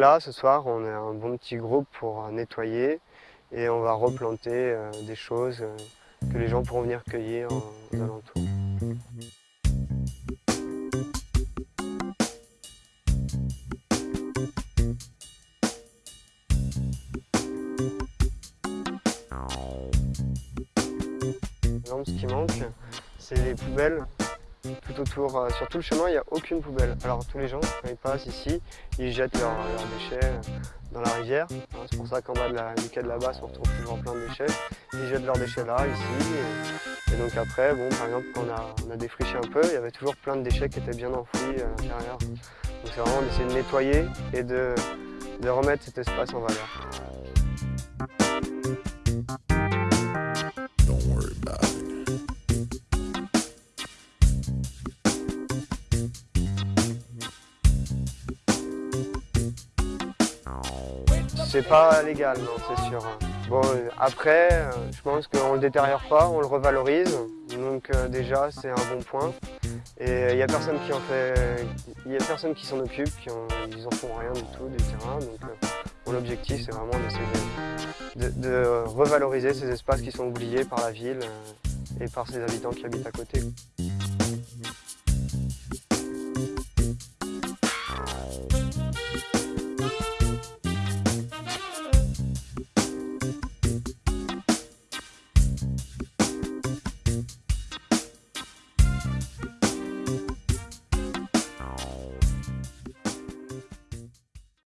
là, ce soir, on est un bon petit groupe pour nettoyer et on va replanter euh, des choses euh, que les gens pourront venir cueillir aux alentours. ce qui manque, c'est les poubelles tout autour, euh, sur tout le chemin, il n'y a aucune poubelle. Alors tous les gens, quand ils passent ici, ils jettent leurs déchets euh, dans la rivière. Hein, c'est pour ça qu'en bas de du quai de la basse, on retrouve toujours plein de déchets. Ils jettent leurs déchets là, ici. Et, donc après, bon, par exemple, quand on a, défriché un peu, il y avait toujours plein de déchets qui étaient bien enfouis à l'intérieur. Donc c'est vraiment d'essayer de nettoyer et de remettre cet espace en valeur. C'est pas légal, non, c'est sûr. Bon, après, euh, je pense qu'on le détériore pas, on le revalorise. Donc euh, déjà, c'est un bon point. Et il n'y a personne qui en fait, il a personne qui s'en occupe, qui ils en font rien du tout du terrain. Donc euh, mon objectif, c'est vraiment d'essayer de, revaloriser ces espaces qui sont oubliés par la ville et par ses habitants qui habitent à côté.